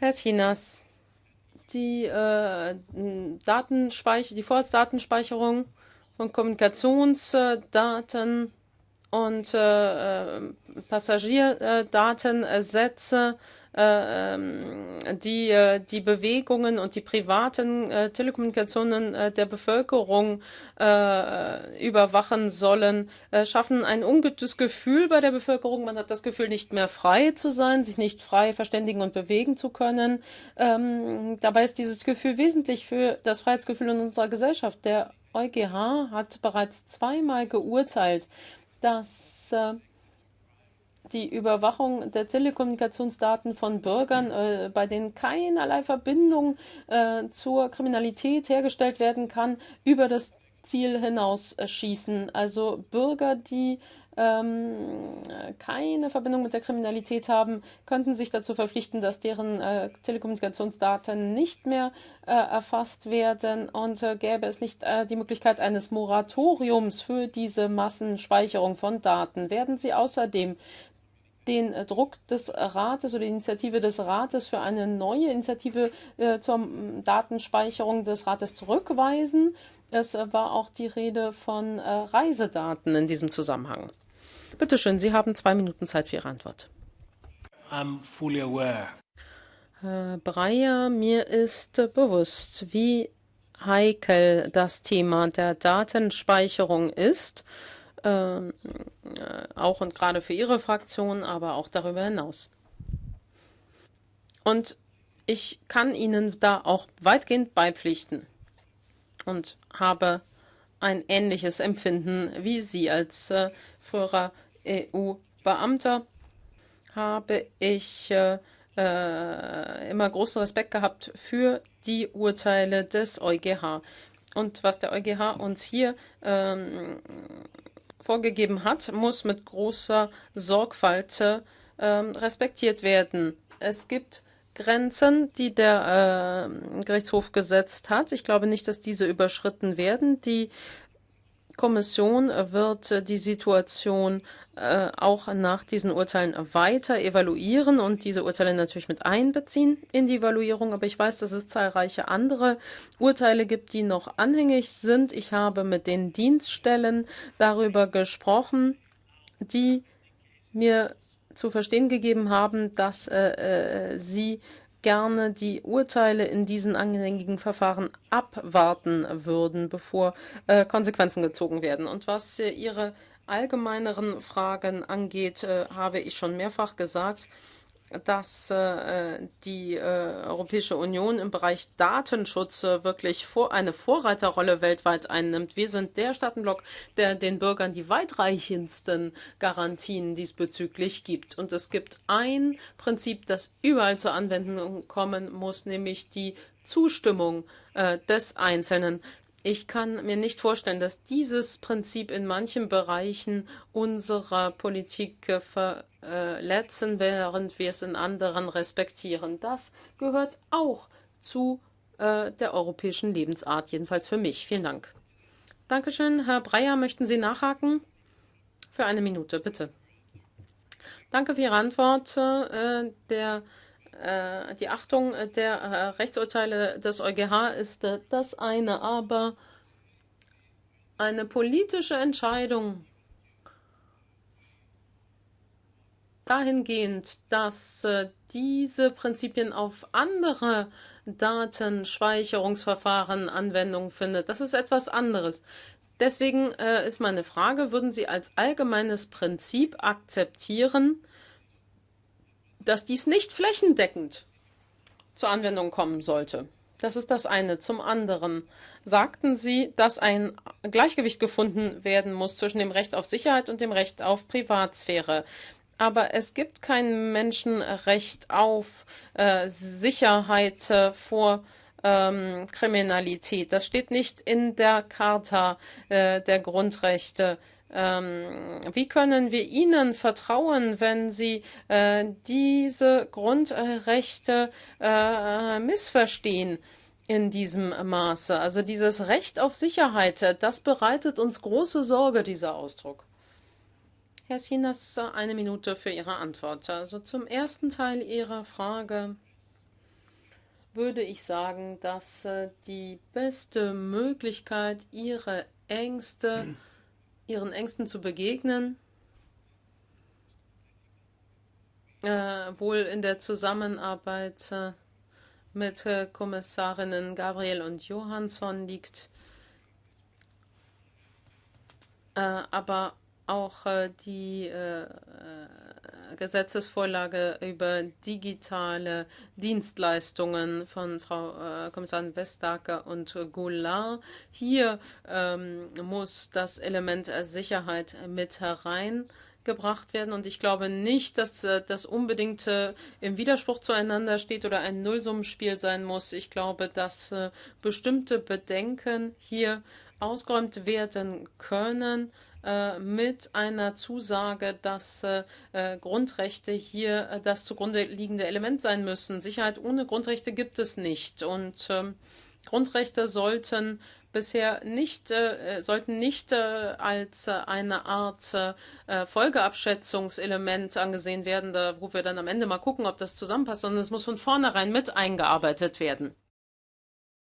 Herr Chinas, die äh, Datenspeicher, die Vorratsdatenspeicherung von Kommunikationsdaten und äh, äh Passagierdatensätze die äh, die Bewegungen und die privaten äh, Telekommunikationen der Bevölkerung überwachen sollen, schaffen ein ungutes Gefühl bei der Bevölkerung. Man hat das Gefühl, nicht mehr frei zu sein, sich nicht frei verständigen und bewegen zu können. Ähm, dabei ist dieses Gefühl wesentlich für das Freiheitsgefühl in unserer Gesellschaft. Der EuGH hat bereits zweimal geurteilt, dass die Überwachung der Telekommunikationsdaten von Bürgern, äh, bei denen keinerlei Verbindung äh, zur Kriminalität hergestellt werden kann, über das Ziel hinaus schießen. Also Bürger, die ähm, keine Verbindung mit der Kriminalität haben, könnten sich dazu verpflichten, dass deren äh, Telekommunikationsdaten nicht mehr äh, erfasst werden und äh, gäbe es nicht äh, die Möglichkeit eines Moratoriums für diese Massenspeicherung von Daten. Werden Sie außerdem den äh, Druck des Rates oder die Initiative des Rates für eine neue Initiative äh, zur Datenspeicherung des Rates zurückweisen. Es war auch die Rede von äh, Reisedaten in diesem Zusammenhang. Bitte schön, Sie haben zwei Minuten Zeit für Ihre Antwort. I'm fully aware. Herr Breyer, mir ist bewusst, wie heikel das Thema der Datenspeicherung ist ähm, äh, auch und gerade für Ihre Fraktion, aber auch darüber hinaus. Und ich kann Ihnen da auch weitgehend beipflichten und habe ein ähnliches Empfinden wie Sie als äh, früherer EU-Beamter habe ich äh, äh, immer großen Respekt gehabt für die Urteile des EuGH. Und was der EuGH uns hier ähm, vorgegeben hat, muss mit großer Sorgfalt äh, respektiert werden. Es gibt Grenzen, die der äh, Gerichtshof gesetzt hat. Ich glaube nicht, dass diese überschritten werden. Die Kommission wird die Situation äh, auch nach diesen Urteilen weiter evaluieren und diese Urteile natürlich mit einbeziehen in die Evaluierung. Aber ich weiß, dass es zahlreiche andere Urteile gibt, die noch anhängig sind. Ich habe mit den Dienststellen darüber gesprochen, die mir zu verstehen gegeben haben, dass äh, äh sie gerne die Urteile in diesen anhängigen Verfahren abwarten würden, bevor äh, Konsequenzen gezogen werden. Und was äh, Ihre allgemeineren Fragen angeht, äh, habe ich schon mehrfach gesagt, dass äh, die äh, Europäische Union im Bereich Datenschutz äh, wirklich vor, eine Vorreiterrolle weltweit einnimmt. Wir sind der Staatenblock, der den Bürgern die weitreichendsten Garantien diesbezüglich gibt. Und es gibt ein Prinzip, das überall zur Anwendung kommen muss, nämlich die Zustimmung äh, des Einzelnen. Ich kann mir nicht vorstellen, dass dieses Prinzip in manchen Bereichen unserer Politik verletzen, während wir es in anderen respektieren. Das gehört auch zu äh, der europäischen Lebensart, jedenfalls für mich. Vielen Dank. Dankeschön. Herr Breyer, möchten Sie nachhaken? Für eine Minute, bitte. Danke für Ihre Antwort. Äh, der äh, die Achtung der äh, Rechtsurteile des EuGH ist äh, das eine, aber eine politische Entscheidung dahingehend, dass diese Prinzipien auf andere Datenspeicherungsverfahren Anwendung findet, das ist etwas anderes. Deswegen ist meine Frage, würden Sie als allgemeines Prinzip akzeptieren, dass dies nicht flächendeckend zur Anwendung kommen sollte. Das ist das eine. Zum anderen sagten Sie, dass ein Gleichgewicht gefunden werden muss zwischen dem Recht auf Sicherheit und dem Recht auf Privatsphäre. Aber es gibt kein Menschenrecht auf äh, Sicherheit äh, vor ähm, Kriminalität. Das steht nicht in der Charta äh, der Grundrechte. Ähm, wie können wir Ihnen vertrauen, wenn Sie äh, diese Grundrechte äh, missverstehen? in diesem Maße. Also dieses Recht auf Sicherheit, das bereitet uns große Sorge, dieser Ausdruck. Herr Sinas, eine Minute für Ihre Antwort. Also zum ersten Teil Ihrer Frage würde ich sagen, dass äh, die beste Möglichkeit, ihre Ängste, ihren Ängsten zu begegnen, äh, wohl in der Zusammenarbeit äh, mit äh, Kommissarinnen Gabriel und Johansson liegt, aber auch äh, die Gesetzesvorlage über digitale Dienstleistungen von Frau äh, Kommissarin Vestager und Goulart. Hier ähm, muss das Element Sicherheit mit hereingebracht werden. Und ich glaube nicht, dass äh, das unbedingt äh, im Widerspruch zueinander steht oder ein Nullsummenspiel sein muss. Ich glaube, dass äh, bestimmte Bedenken hier ausgeräumt werden können äh, mit einer Zusage, dass äh, äh, Grundrechte hier das zugrunde liegende Element sein müssen. Sicherheit ohne Grundrechte gibt es nicht. Und ähm, Grundrechte sollten bisher nicht, äh, sollten nicht äh, als äh, eine Art Folgeabschätzungselement angesehen werden, da, wo wir dann am Ende mal gucken, ob das zusammenpasst, sondern es muss von vornherein mit eingearbeitet werden.